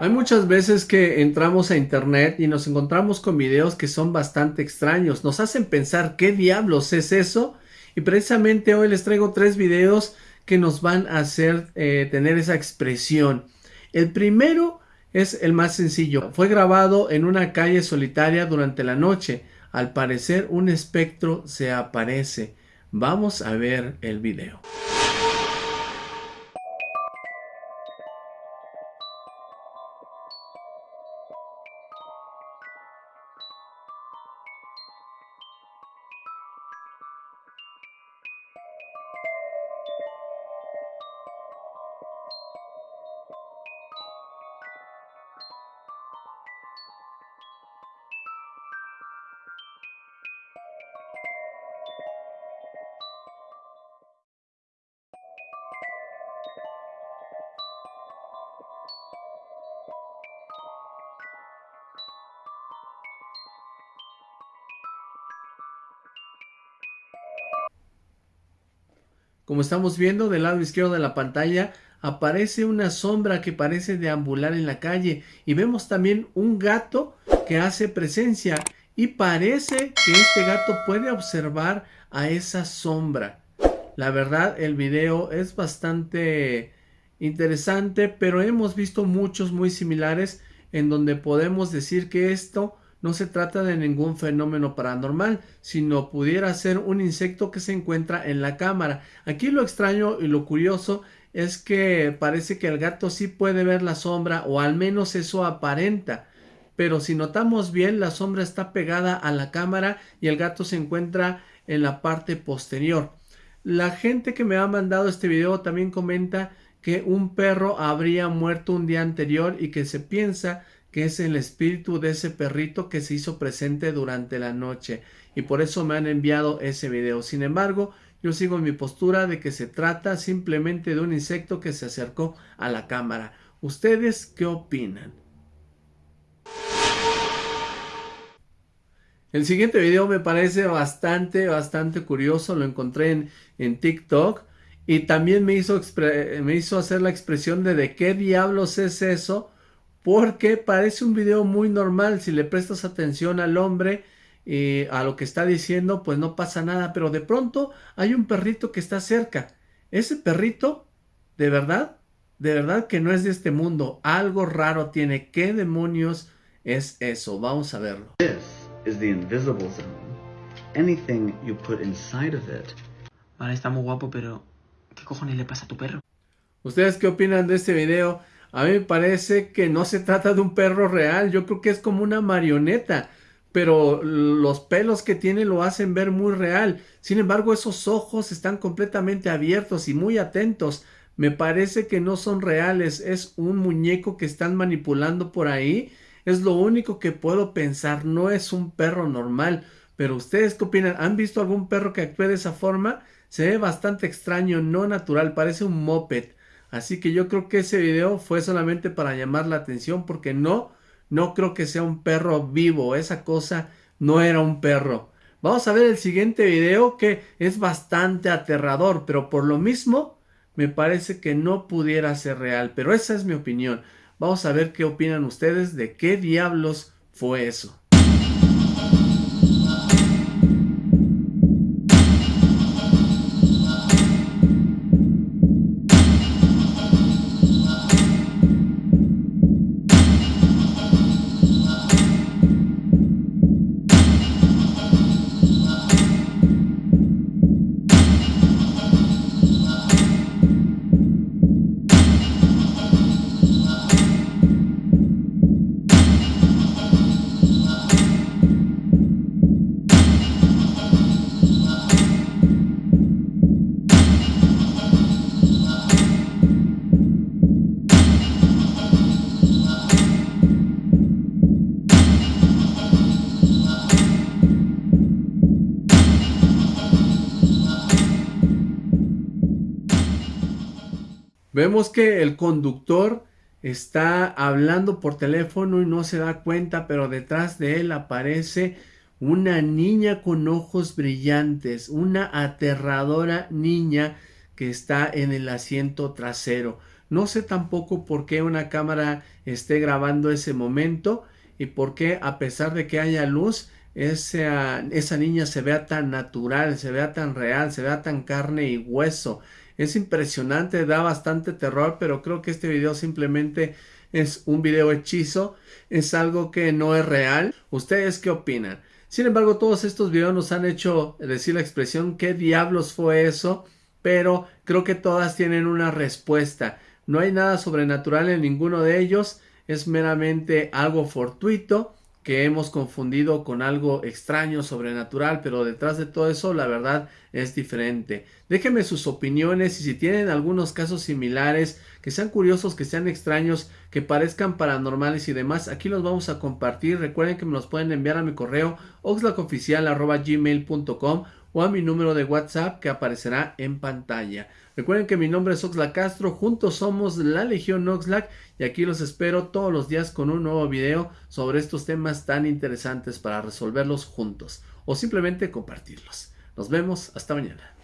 Hay muchas veces que entramos a internet y nos encontramos con videos que son bastante extraños, nos hacen pensar qué diablos es eso y precisamente hoy les traigo tres videos que nos van a hacer eh, tener esa expresión. El primero es el más sencillo, fue grabado en una calle solitaria durante la noche, al parecer un espectro se aparece. Vamos a ver el video. Como estamos viendo del lado izquierdo de la pantalla aparece una sombra que parece deambular en la calle y vemos también un gato que hace presencia y parece que este gato puede observar a esa sombra. La verdad el video es bastante interesante pero hemos visto muchos muy similares en donde podemos decir que esto no se trata de ningún fenómeno paranormal, sino pudiera ser un insecto que se encuentra en la cámara. Aquí lo extraño y lo curioso es que parece que el gato sí puede ver la sombra o al menos eso aparenta. Pero si notamos bien la sombra está pegada a la cámara y el gato se encuentra en la parte posterior. La gente que me ha mandado este video también comenta que un perro habría muerto un día anterior y que se piensa es el espíritu de ese perrito que se hizo presente durante la noche y por eso me han enviado ese video. Sin embargo, yo sigo mi postura de que se trata simplemente de un insecto que se acercó a la cámara. ¿Ustedes qué opinan? El siguiente video me parece bastante, bastante curioso. Lo encontré en, en TikTok y también me hizo, me hizo hacer la expresión de de qué diablos es eso porque parece un video muy normal, si le prestas atención al hombre y a lo que está diciendo, pues no pasa nada, pero de pronto hay un perrito que está cerca. Ese perrito, de verdad, de verdad que no es de este mundo, algo raro tiene. ¿Qué demonios es eso? Vamos a verlo. This is the invisible zone. Anything you put inside of it. Vale, está muy guapo, pero ¿qué cojones le pasa a tu perro? ¿Ustedes qué opinan de este video? A mí me parece que no se trata de un perro real, yo creo que es como una marioneta, pero los pelos que tiene lo hacen ver muy real. Sin embargo, esos ojos están completamente abiertos y muy atentos. Me parece que no son reales, es un muñeco que están manipulando por ahí. Es lo único que puedo pensar, no es un perro normal. Pero ustedes qué opinan? ¿Han visto algún perro que actúe de esa forma? Se ve bastante extraño, no natural, parece un moped. Así que yo creo que ese video fue solamente para llamar la atención porque no, no creo que sea un perro vivo. Esa cosa no era un perro. Vamos a ver el siguiente video que es bastante aterrador, pero por lo mismo me parece que no pudiera ser real. Pero esa es mi opinión. Vamos a ver qué opinan ustedes de qué diablos fue eso. Vemos que el conductor está hablando por teléfono y no se da cuenta, pero detrás de él aparece una niña con ojos brillantes, una aterradora niña que está en el asiento trasero. No sé tampoco por qué una cámara esté grabando ese momento y por qué a pesar de que haya luz, esa, esa niña se vea tan natural, se vea tan real, se vea tan carne y hueso. Es impresionante, da bastante terror, pero creo que este video simplemente es un video hechizo, es algo que no es real. ¿Ustedes qué opinan? Sin embargo, todos estos videos nos han hecho decir la expresión ¿qué diablos fue eso? Pero creo que todas tienen una respuesta. No hay nada sobrenatural en ninguno de ellos, es meramente algo fortuito que hemos confundido con algo extraño, sobrenatural, pero detrás de todo eso la verdad es diferente. Déjenme sus opiniones y si tienen algunos casos similares, que sean curiosos, que sean extraños, que parezcan paranormales y demás, aquí los vamos a compartir. Recuerden que me los pueden enviar a mi correo oxlacoficial.gmail.com o a mi número de WhatsApp que aparecerá en pantalla. Recuerden que mi nombre es Oxlack Castro, juntos somos la Legión Oxlack y aquí los espero todos los días con un nuevo video sobre estos temas tan interesantes para resolverlos juntos o simplemente compartirlos. Nos vemos, hasta mañana.